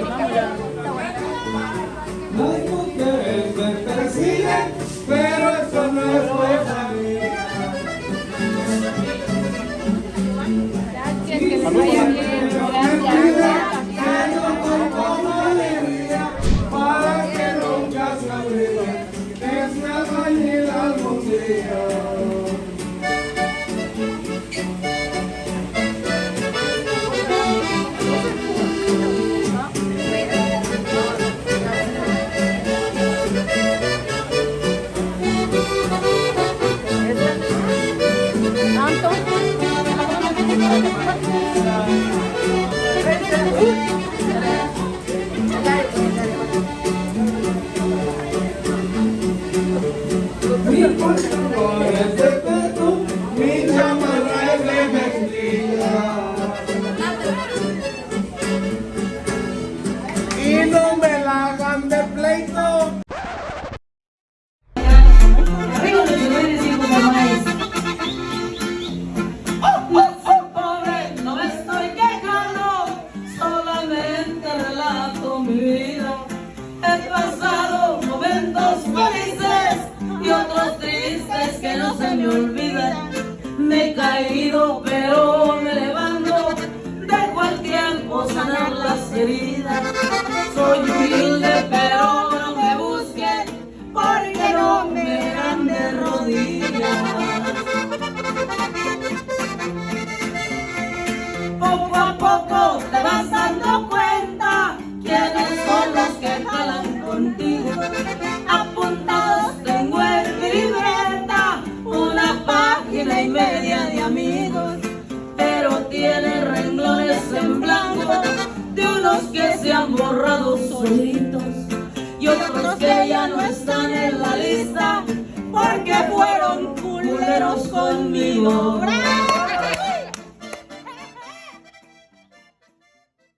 América. no me me he caído pero me levanto, dejo el tiempo sanar las heridas. otros que ya no están en la lista porque fueron culeros conmigo.